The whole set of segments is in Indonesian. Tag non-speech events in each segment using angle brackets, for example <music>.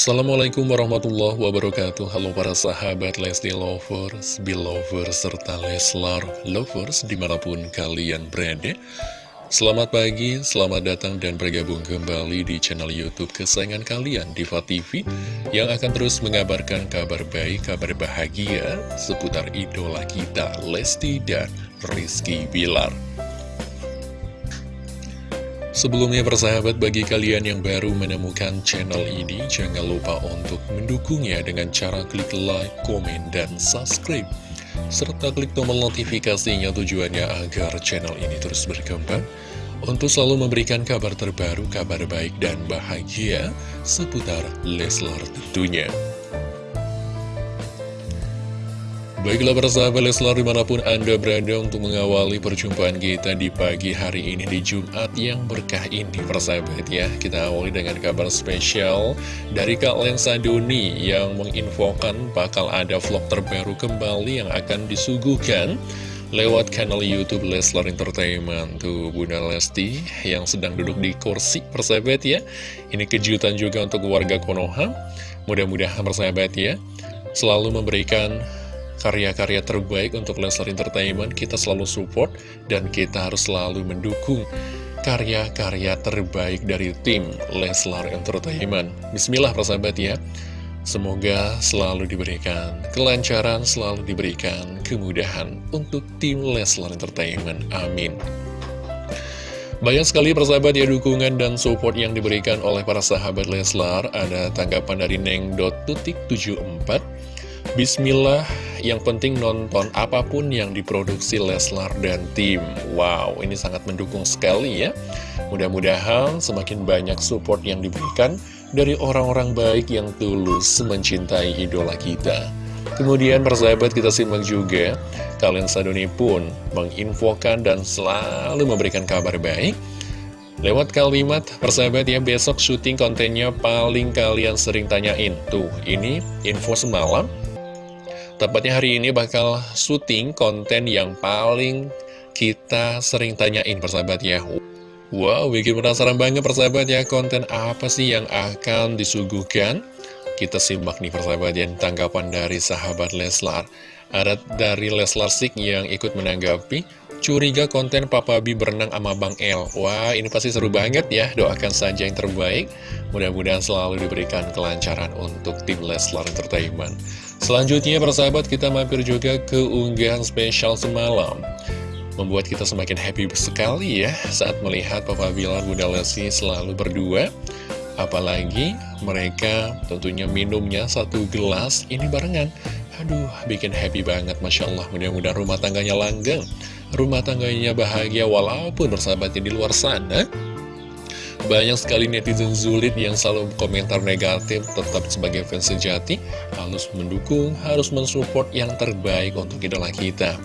Assalamualaikum warahmatullahi wabarakatuh. Halo para sahabat Lesti Lovers, Belovers, serta Leslar Lovers di mana pun kalian berada. Selamat pagi, selamat datang dan bergabung kembali di channel Youtube kesayangan kalian Diva TV Yang akan terus mengabarkan kabar baik, kabar bahagia seputar idola kita Lesti dan Rizky Bilar Sebelumnya persahabat bagi kalian yang baru menemukan channel ini Jangan lupa untuk mendukungnya dengan cara klik like, komen, dan subscribe. Serta klik tombol notifikasinya tujuannya agar channel ini terus berkembang. Untuk selalu memberikan kabar terbaru, kabar baik dan bahagia seputar Leslar tentunya Baiklah persahabat Leslar di mana pun Anda berada untuk mengawali perjumpaan kita di pagi hari ini di Jumat yang berkah ini persahabat ya. Kita awali dengan kabar spesial dari Kak Lensa Doni yang menginfokan bakal ada vlog terbaru kembali yang akan disuguhkan lewat kanal Youtube Leslar Entertainment. Tuh Bunda Lesti yang sedang duduk di kursi persahabat ya. Ini kejutan juga untuk warga Konoha. Mudah-mudahan persahabat ya Selalu memberikan karya-karya terbaik untuk Leslar Entertainment kita selalu support dan kita harus selalu mendukung karya-karya terbaik dari tim Leslar Entertainment Bismillah persahabat ya Semoga selalu diberikan kelancaran, selalu diberikan kemudahan untuk tim Leslar Entertainment. Amin. Banyak sekali persahabat ya dukungan dan support yang diberikan oleh para sahabat Leslar. Ada tanggapan dari Neng.tutik74. Bismillah, yang penting nonton apa pun yang diproduksi Leslar dan tim. Wow, ini sangat mendukung sekali ya. Mudah-mudahan semakin banyak support yang diberikan dari orang-orang baik yang tulus mencintai idola kita. Kemudian persahabat kita simak juga, kalian Sadoni pun menginfokan dan selalu memberikan kabar baik. Lewat kalimat persahabat ya besok syuting kontennya paling kalian sering tanyain. Tuh, ini info semalam Tepatnya hari ini bakal syuting konten yang paling kita sering tanyain persahabat ya. Wow, bikin penasaran banget persahabat ya konten apa sih yang akan disuguhkan? Kita simak nih persahabat ya tanggapan dari sahabat Leslar. Ada dari Leslar Sik yang ikut menanggapi Curiga konten Papa B berenang sama Bang El. Wah ini pasti seru banget ya Doakan saja yang terbaik. Mudah-mudahan selalu diberikan kelancaran untuk tim Leslar Entertainment Selanjutnya persahabat kita mampir juga ke unggahan spesial semalam. Membuat kita semakin happy sekali ya saat melihat Papa Bilar Bunda Lesti selalu berdua. Apalagi mereka tentunya minumnya satu gelas ini barengan. Aduh bikin happy banget Masya Allah. Mudah-mudahan rumah tangganya langgeng. Rumah tangganya bahagia walaupun bersahabatnya di luar sana banyak sekali netizen zulit yang selalu komentar negatif tetap sebagai fans sejati harus mendukung, harus mensupport yang terbaik untuk idola kita.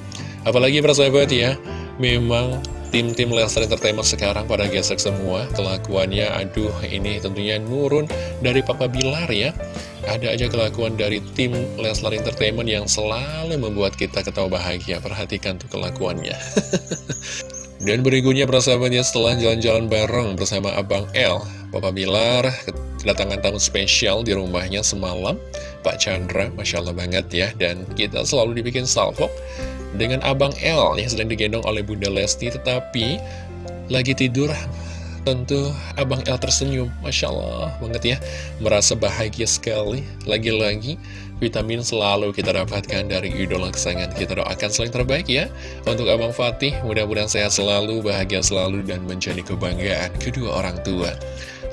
Apalagi persahabat ya, memang tim-tim Leslar Entertainment sekarang pada gesek semua kelakuannya aduh ini tentunya nurun dari Papa Bilar ya. Ada aja kelakuan dari tim Leslar Entertainment yang selalu membuat kita ketawa bahagia. Perhatikan tuh kelakuannya <laughs> Dan berikutnya persahabatnya setelah jalan-jalan bareng bersama Abang L Papa Bilar kedatangan tamu spesial di rumahnya semalam Pak Chandra, Masya Allah banget ya. Dan kita selalu dibikin salvo dengan Abang L yang sedang digendong oleh Bunda Lesti Tetapi lagi tidur Tentu Abang El tersenyum, Masya Allah banget ya Merasa bahagia sekali. Lagi-lagi vitamin selalu kita dapatkan dari idola kesayangan Kita. Doakan selain terbaik ya. Untuk Abang Fatih, mudah-mudahan sehat selalu, bahagia selalu Dan menjadi kebanggaan kedua orang tua.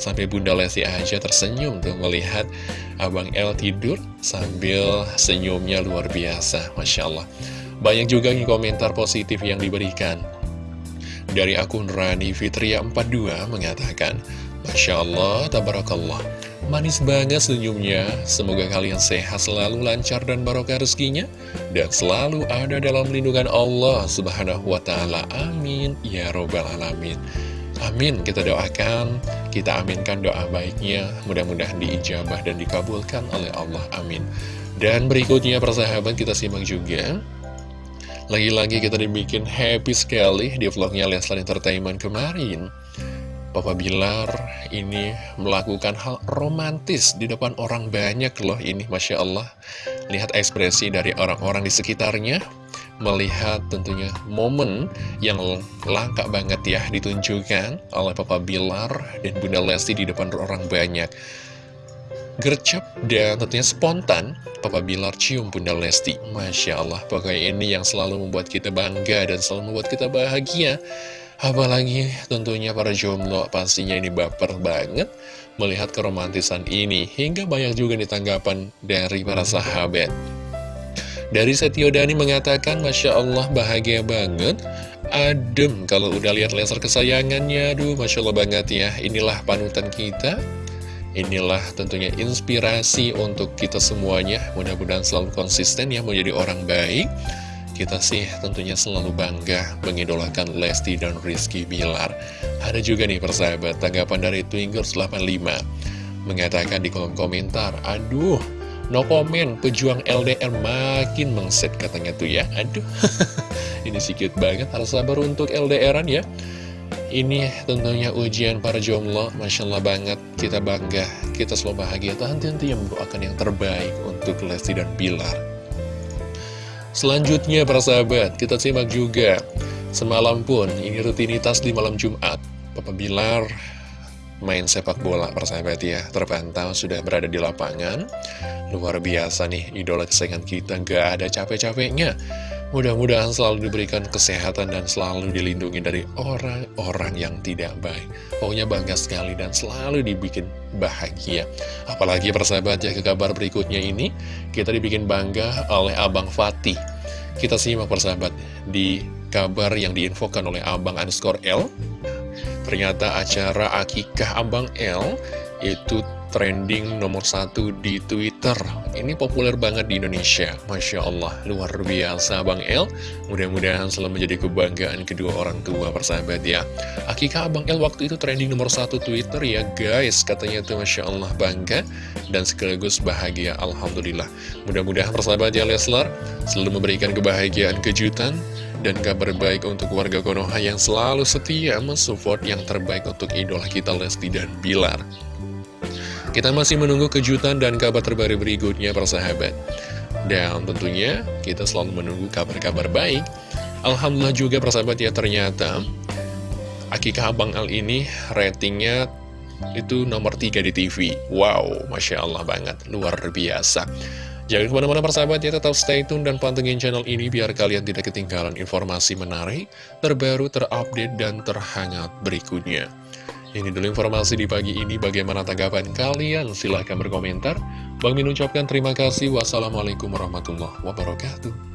Sampai Bunda Lesti aja tersenyum tuh melihat Abang El tidur sambil senyumnya luar biasa. Masya Allah. Banyak juga komentar positif yang diberikan. Dari akun Rani Fitria 42 mengatakan, Masya Allah, Tabarakallah, manis banget senyumnya. Semoga kalian sehat selalu lancar dan barokah rezekinya. Dan selalu ada dalam lindungan Allah subhanahu wa ta'ala. Amin. Ya Robbal Alamin. Amin. Kita doakan, kita aminkan doa baiknya. Mudah-mudahan diijabah dan dikabulkan oleh Allah. Amin. Dan berikutnya persahabat kita simak juga lagi-lagi kita dibikin happy sekali di vlognya Leslar Entertainment kemarin Papa Bilar ini melakukan hal romantis di depan orang banyak loh ini Masya Allah. Lihat ekspresi dari orang-orang di sekitarnya Melihat tentunya momen yang langka banget ya ditunjukkan oleh Papa Bilar dan Bunda Lesti di depan orang banyak. Gercep dan tentunya spontan Papa Bilar cium Bunda Lesti. Masya Allah pokoknya ini yang selalu membuat kita bangga dan selalu membuat kita bahagia Apalagi tentunya para jomblo pastinya ini baper banget melihat keromantisan ini. Hingga banyak juga ditanggapan dari para sahabat. Dari Setio Dani mengatakan, Masya Allah bahagia banget. Adem kalau udah lihat laser kesayangannya. Aduh, Masya Allah banget ya. Inilah panutan kita. Inilah tentunya inspirasi untuk kita semuanya. Mudah-mudahan selalu konsisten ya menjadi orang baik kita sih tentunya selalu bangga mengidolakan Lesti dan Rizky Bilar. Ada juga nih persahabat tanggapan dari Twingers 85 mengatakan di kolom komentar, aduh no comment pejuang LDR makin mengset katanya tuh ya. Aduh, <laughs> ini sikit banget harus sabar untuk LDRan ya. Ini tentunya ujian para jomblo, Masya Allah banget, kita bangga, kita selalu bahagia, tahan-tahan yang mendoakan yang terbaik untuk Lesti dan Bilar. Selanjutnya para sahabat, kita simak juga. Semalam pun, ini rutinitas di malam Jumat. Papa Bilar main sepak bola para sahabat ya. Terpantau sudah berada di lapangan. Luar biasa nih, idola kesayangan kita. Gak ada capek-capeknya Mudah-mudahan selalu diberikan kesehatan dan selalu dilindungi dari orang-orang yang tidak baik. Pokoknya bangga sekali dan selalu dibikin bahagia. Apalagi persahabat ya ke kabar berikutnya ini, kita dibikin bangga oleh Abang Fatih. Kita simak persahabat di kabar yang diinfokan oleh Abang underscore L. Ternyata acara akikah Abang L itu trending nomor satu di Twitter. Ini populer banget di Indonesia. Masya Allah, luar biasa Bang El. Mudah-mudahan selalu menjadi kebanggaan kedua orang tua persahabat ya. Akika Abang El waktu itu trending nomor satu Twitter ya guys. Katanya tuh Masya Allah bangga Dan sekaligus bahagia. Alhamdulillah. Mudah-mudahan persahabat ya Leslar Selalu memberikan kebahagiaan kejutan dan kabar baik untuk warga Konoha yang selalu setia mensupport yang terbaik untuk idola kita Lesti dan Bilar. Kita masih menunggu kejutan dan kabar terbaru berikutnya persahabat Dan tentunya kita selalu menunggu kabar-kabar baik. Alhamdulillah juga persahabat ya ternyata Akikah Abang Al ini ratingnya itu nomor 3 di TV Wow, Masya Allah banget, luar biasa. Jangan ke mana-mana persahabat ya, tetap stay tune dan pantengin channel ini biar kalian tidak ketinggalan informasi menarik, terbaru, terupdate, dan terhangat berikutnya. Ini dulu informasi di pagi ini, bagaimana tanggapan kalian? Silahkan berkomentar. Bang Min ucapkan terima kasih. Wassalamualaikum warahmatullahi wabarakatuh.